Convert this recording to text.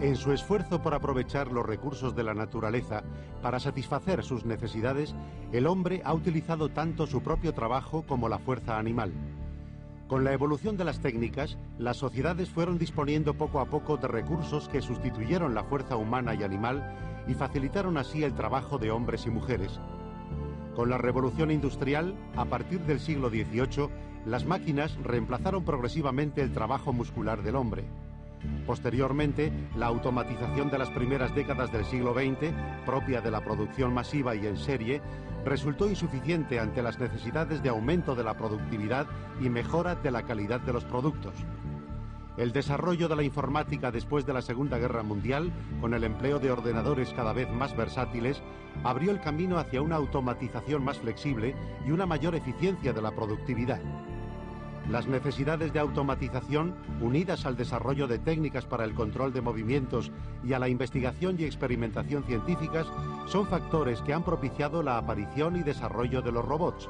En su esfuerzo por aprovechar los recursos de la naturaleza para satisfacer sus necesidades, el hombre ha utilizado tanto su propio trabajo como la fuerza animal. Con la evolución de las técnicas, las sociedades fueron disponiendo poco a poco de recursos que sustituyeron la fuerza humana y animal y facilitaron así el trabajo de hombres y mujeres. Con la revolución industrial, a partir del siglo XVIII, las máquinas reemplazaron progresivamente el trabajo muscular del hombre. Posteriormente, la automatización de las primeras décadas del siglo XX, propia de la producción masiva y en serie, resultó insuficiente ante las necesidades de aumento de la productividad y mejora de la calidad de los productos. El desarrollo de la informática después de la Segunda Guerra Mundial, con el empleo de ordenadores cada vez más versátiles, abrió el camino hacia una automatización más flexible y una mayor eficiencia de la productividad. Las necesidades de automatización, unidas al desarrollo de técnicas para el control de movimientos y a la investigación y experimentación científicas, son factores que han propiciado la aparición y desarrollo de los robots,